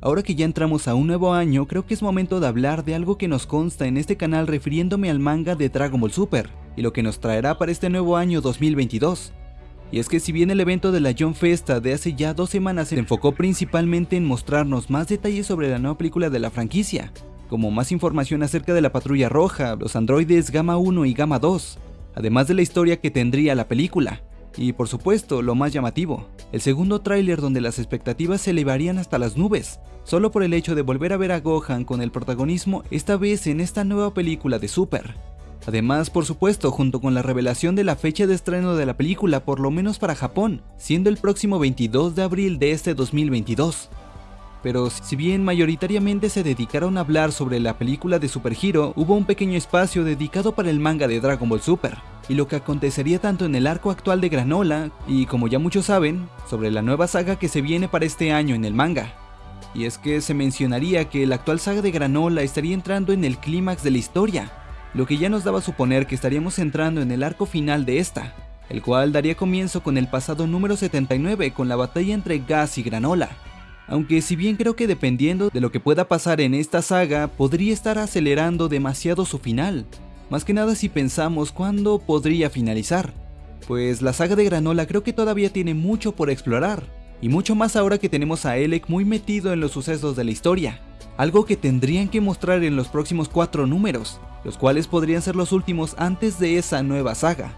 Ahora que ya entramos a un nuevo año, creo que es momento de hablar de algo que nos consta en este canal refiriéndome al manga de Dragon Ball Super, y lo que nos traerá para este nuevo año 2022. Y es que si bien el evento de la John Festa de hace ya dos semanas se enfocó principalmente en mostrarnos más detalles sobre la nueva película de la franquicia, como más información acerca de la Patrulla Roja, los androides Gamma 1 y Gamma 2, además de la historia que tendría la película, y por supuesto, lo más llamativo, el segundo tráiler donde las expectativas se elevarían hasta las nubes, solo por el hecho de volver a ver a Gohan con el protagonismo esta vez en esta nueva película de Super. Además, por supuesto, junto con la revelación de la fecha de estreno de la película, por lo menos para Japón, siendo el próximo 22 de abril de este 2022. Pero si bien mayoritariamente se dedicaron a hablar sobre la película de Super Hero, hubo un pequeño espacio dedicado para el manga de Dragon Ball Super, y lo que acontecería tanto en el arco actual de Granola, y como ya muchos saben, sobre la nueva saga que se viene para este año en el manga. Y es que se mencionaría que la actual saga de Granola estaría entrando en el clímax de la historia, lo que ya nos daba a suponer que estaríamos entrando en el arco final de esta, el cual daría comienzo con el pasado número 79 con la batalla entre Gas y Granola, aunque si bien creo que dependiendo de lo que pueda pasar en esta saga, podría estar acelerando demasiado su final, más que nada si pensamos cuándo podría finalizar, pues la saga de Granola creo que todavía tiene mucho por explorar, y mucho más ahora que tenemos a Elec muy metido en los sucesos de la historia, algo que tendrían que mostrar en los próximos cuatro números, los cuales podrían ser los últimos antes de esa nueva saga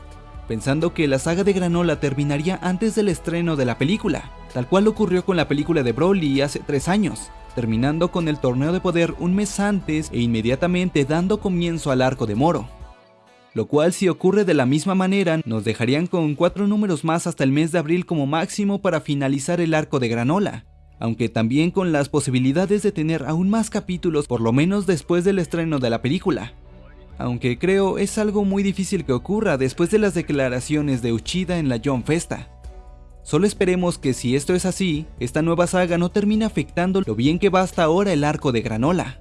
pensando que la saga de Granola terminaría antes del estreno de la película, tal cual ocurrió con la película de Broly hace tres años, terminando con el torneo de poder un mes antes e inmediatamente dando comienzo al arco de Moro. Lo cual si ocurre de la misma manera nos dejarían con cuatro números más hasta el mes de abril como máximo para finalizar el arco de Granola, aunque también con las posibilidades de tener aún más capítulos por lo menos después del estreno de la película, aunque creo es algo muy difícil que ocurra después de las declaraciones de Uchida en la John Festa. Solo esperemos que si esto es así, esta nueva saga no termine afectando lo bien que va hasta ahora el arco de Granola.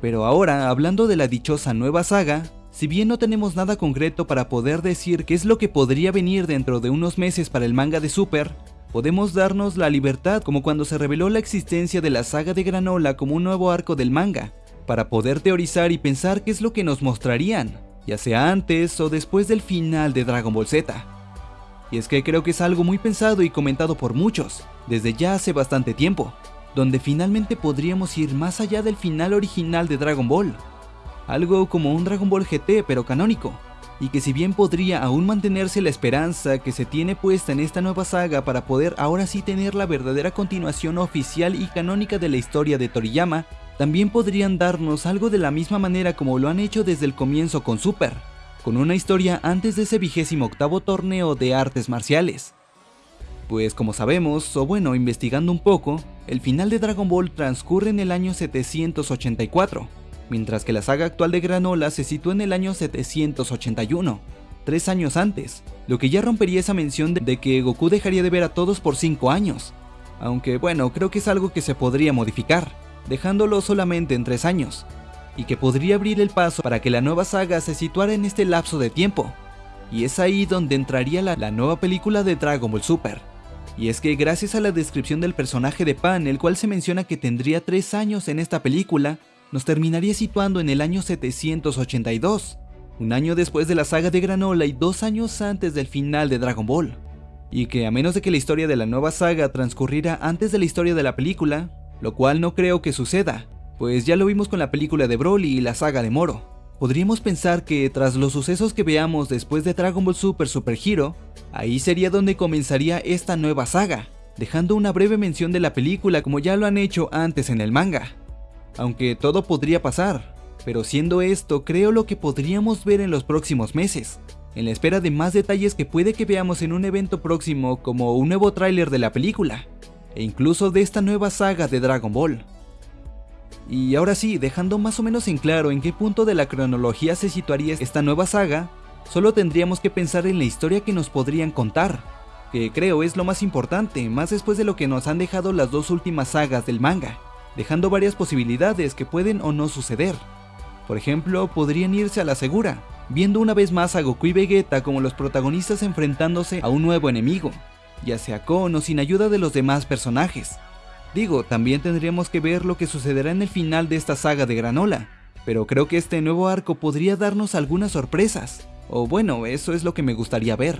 Pero ahora, hablando de la dichosa nueva saga, si bien no tenemos nada concreto para poder decir qué es lo que podría venir dentro de unos meses para el manga de Super, podemos darnos la libertad como cuando se reveló la existencia de la saga de Granola como un nuevo arco del manga, para poder teorizar y pensar qué es lo que nos mostrarían, ya sea antes o después del final de Dragon Ball Z. Y es que creo que es algo muy pensado y comentado por muchos, desde ya hace bastante tiempo, donde finalmente podríamos ir más allá del final original de Dragon Ball, algo como un Dragon Ball GT pero canónico, y que si bien podría aún mantenerse la esperanza que se tiene puesta en esta nueva saga para poder ahora sí tener la verdadera continuación oficial y canónica de la historia de Toriyama, también podrían darnos algo de la misma manera como lo han hecho desde el comienzo con Super, con una historia antes de ese vigésimo octavo torneo de artes marciales. Pues como sabemos, o bueno, investigando un poco, el final de Dragon Ball transcurre en el año 784, mientras que la saga actual de Granola se sitúa en el año 781, tres años antes, lo que ya rompería esa mención de que Goku dejaría de ver a todos por 5 años, aunque bueno, creo que es algo que se podría modificar dejándolo solamente en tres años, y que podría abrir el paso para que la nueva saga se situara en este lapso de tiempo. Y es ahí donde entraría la, nueva película de Dragon Ball Super. Y es que gracias a la descripción del personaje de Pan, el cual se menciona que tendría tres años en esta película, nos terminaría situando en el año 782, un año después de la saga de Granola y dos años antes del final de Dragon Ball. Y que a menos de que la historia de la nueva saga transcurriera antes de la historia de la película, lo cual no creo que suceda, pues ya lo vimos con la película de Broly y la saga de Moro. Podríamos pensar que tras los sucesos que veamos después de Dragon Ball Super Super Hero, ahí sería donde comenzaría esta nueva saga, dejando una breve mención de la película como ya lo han hecho antes en el manga. Aunque todo podría pasar, pero siendo esto creo lo que podríamos ver en los próximos meses, en la espera de más detalles que puede que veamos en un evento próximo como un nuevo tráiler de la película, e incluso de esta nueva saga de Dragon Ball. Y ahora sí, dejando más o menos en claro en qué punto de la cronología se situaría esta nueva saga, solo tendríamos que pensar en la historia que nos podrían contar, que creo es lo más importante, más después de lo que nos han dejado las dos últimas sagas del manga, dejando varias posibilidades que pueden o no suceder. Por ejemplo, podrían irse a la segura, viendo una vez más a Goku y Vegeta como los protagonistas enfrentándose a un nuevo enemigo, ya sea con o sin ayuda de los demás personajes. Digo, también tendríamos que ver lo que sucederá en el final de esta saga de Granola, pero creo que este nuevo arco podría darnos algunas sorpresas, o bueno, eso es lo que me gustaría ver.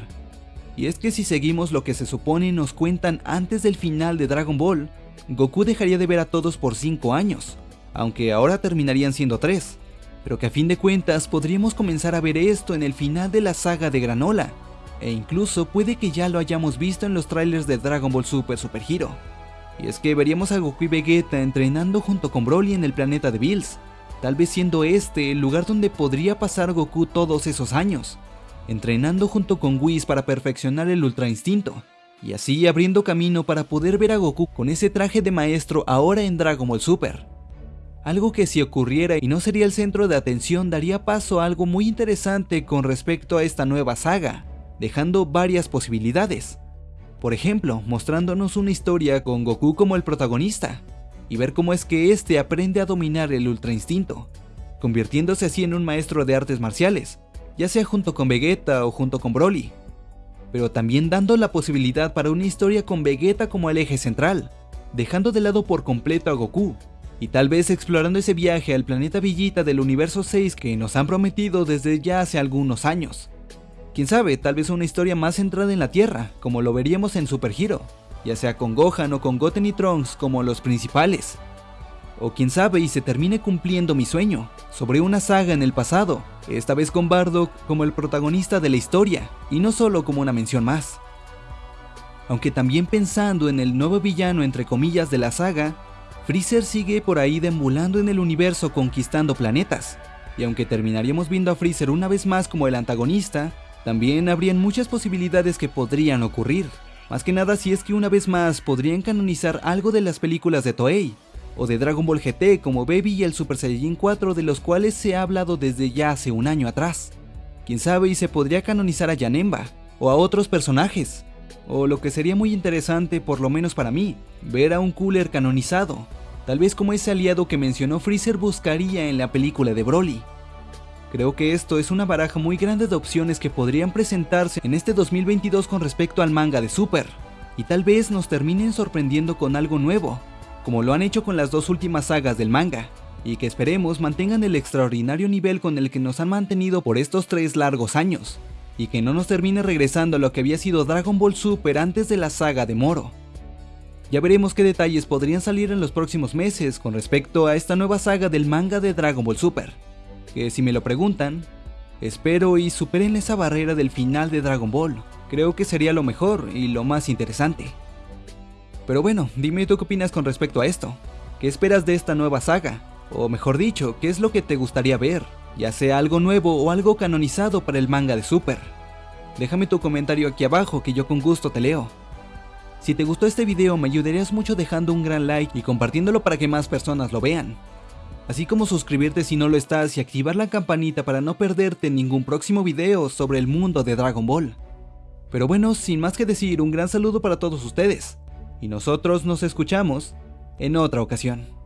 Y es que si seguimos lo que se supone nos cuentan antes del final de Dragon Ball, Goku dejaría de ver a todos por 5 años, aunque ahora terminarían siendo 3, pero que a fin de cuentas podríamos comenzar a ver esto en el final de la saga de Granola, e incluso puede que ya lo hayamos visto en los trailers de Dragon Ball Super Super Hero. Y es que veríamos a Goku y Vegeta entrenando junto con Broly en el planeta de Bills, tal vez siendo este el lugar donde podría pasar Goku todos esos años, entrenando junto con Whis para perfeccionar el Ultra Instinto, y así abriendo camino para poder ver a Goku con ese traje de maestro ahora en Dragon Ball Super. Algo que si ocurriera y no sería el centro de atención daría paso a algo muy interesante con respecto a esta nueva saga, dejando varias posibilidades. Por ejemplo, mostrándonos una historia con Goku como el protagonista, y ver cómo es que éste aprende a dominar el Ultra Instinto, convirtiéndose así en un maestro de artes marciales, ya sea junto con Vegeta o junto con Broly, pero también dando la posibilidad para una historia con Vegeta como el eje central, dejando de lado por completo a Goku, y tal vez explorando ese viaje al planeta Villita del universo 6 que nos han prometido desde ya hace algunos años. Quién sabe, tal vez una historia más centrada en la Tierra, como lo veríamos en Super Hero, ya sea con Gohan o con Goten y Trunks como los principales. O quién sabe y se termine cumpliendo mi sueño, sobre una saga en el pasado, esta vez con Bardock como el protagonista de la historia, y no solo como una mención más. Aunque también pensando en el nuevo villano entre comillas de la saga, Freezer sigue por ahí deambulando en el universo conquistando planetas, y aunque terminaríamos viendo a Freezer una vez más como el antagonista, también habrían muchas posibilidades que podrían ocurrir. Más que nada si es que una vez más podrían canonizar algo de las películas de Toei, o de Dragon Ball GT como Baby y el Super Saiyajin 4 de los cuales se ha hablado desde ya hace un año atrás. Quién sabe y se podría canonizar a Yanemba, o a otros personajes, o lo que sería muy interesante por lo menos para mí, ver a un Cooler canonizado, tal vez como ese aliado que mencionó Freezer buscaría en la película de Broly. Creo que esto es una baraja muy grande de opciones que podrían presentarse en este 2022 con respecto al manga de Super, y tal vez nos terminen sorprendiendo con algo nuevo, como lo han hecho con las dos últimas sagas del manga, y que esperemos mantengan el extraordinario nivel con el que nos han mantenido por estos tres largos años, y que no nos termine regresando a lo que había sido Dragon Ball Super antes de la saga de Moro. Ya veremos qué detalles podrían salir en los próximos meses con respecto a esta nueva saga del manga de Dragon Ball Super que si me lo preguntan, espero y superen esa barrera del final de Dragon Ball. Creo que sería lo mejor y lo más interesante. Pero bueno, dime tú qué opinas con respecto a esto. ¿Qué esperas de esta nueva saga? O mejor dicho, ¿qué es lo que te gustaría ver? Ya sea algo nuevo o algo canonizado para el manga de Super. Déjame tu comentario aquí abajo que yo con gusto te leo. Si te gustó este video me ayudarías mucho dejando un gran like y compartiéndolo para que más personas lo vean así como suscribirte si no lo estás y activar la campanita para no perderte ningún próximo video sobre el mundo de Dragon Ball. Pero bueno, sin más que decir, un gran saludo para todos ustedes, y nosotros nos escuchamos en otra ocasión.